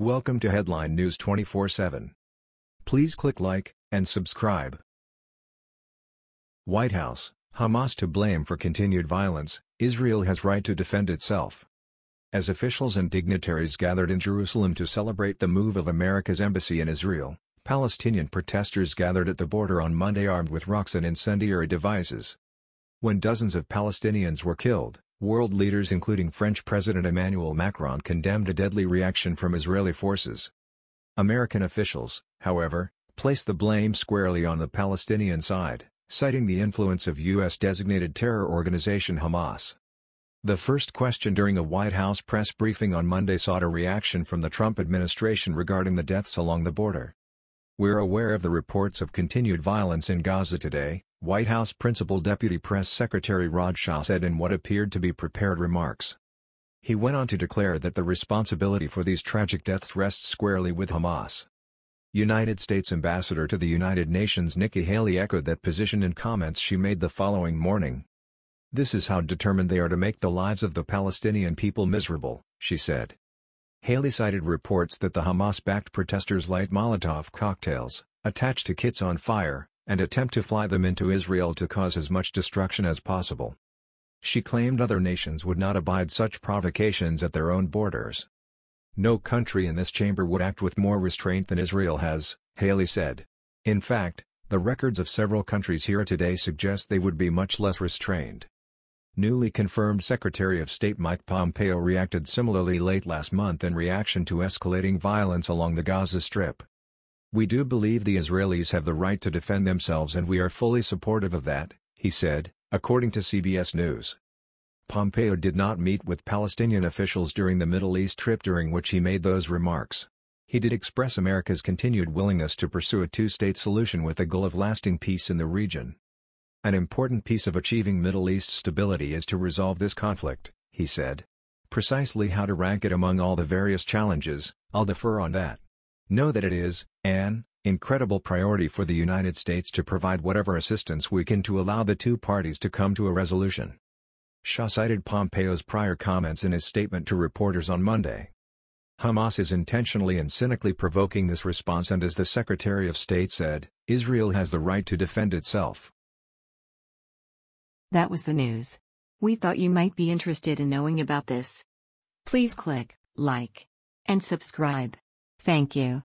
Welcome to Headline News 24/7. Please click like and subscribe. White House: Hamas to blame for continued violence. Israel has right to defend itself. As officials and dignitaries gathered in Jerusalem to celebrate the move of America's embassy in Israel, Palestinian protesters gathered at the border on Monday armed with rocks and incendiary devices. When dozens of Palestinians were killed, World leaders including French President Emmanuel Macron condemned a deadly reaction from Israeli forces. American officials, however, placed the blame squarely on the Palestinian side, citing the influence of U.S.-designated terror organization Hamas. The first question during a White House press briefing on Monday sought a reaction from the Trump administration regarding the deaths along the border. We're aware of the reports of continued violence in Gaza today, White House Principal Deputy Press Secretary Raj Shah said in what appeared to be prepared remarks. He went on to declare that the responsibility for these tragic deaths rests squarely with Hamas. United States Ambassador to the United Nations Nikki Haley echoed that position in comments she made the following morning. This is how determined they are to make the lives of the Palestinian people miserable, she said. Haley cited reports that the Hamas-backed protesters light Molotov cocktails, attached to kits on fire, and attempt to fly them into Israel to cause as much destruction as possible. She claimed other nations would not abide such provocations at their own borders. No country in this chamber would act with more restraint than Israel has, Haley said. In fact, the records of several countries here today suggest they would be much less restrained. Newly confirmed Secretary of State Mike Pompeo reacted similarly late last month in reaction to escalating violence along the Gaza Strip. We do believe the Israelis have the right to defend themselves and we are fully supportive of that, he said, according to CBS News. Pompeo did not meet with Palestinian officials during the Middle East trip during which he made those remarks. He did express America's continued willingness to pursue a two-state solution with the goal of lasting peace in the region. An important piece of achieving Middle East stability is to resolve this conflict, he said. Precisely how to rank it among all the various challenges, I'll defer on that. Know that it is, an, incredible priority for the United States to provide whatever assistance we can to allow the two parties to come to a resolution. Shah cited Pompeo's prior comments in his statement to reporters on Monday. Hamas is intentionally and cynically provoking this response and as the Secretary of State said, Israel has the right to defend itself. That was the news. We thought you might be interested in knowing about this. Please click like and subscribe. Thank you.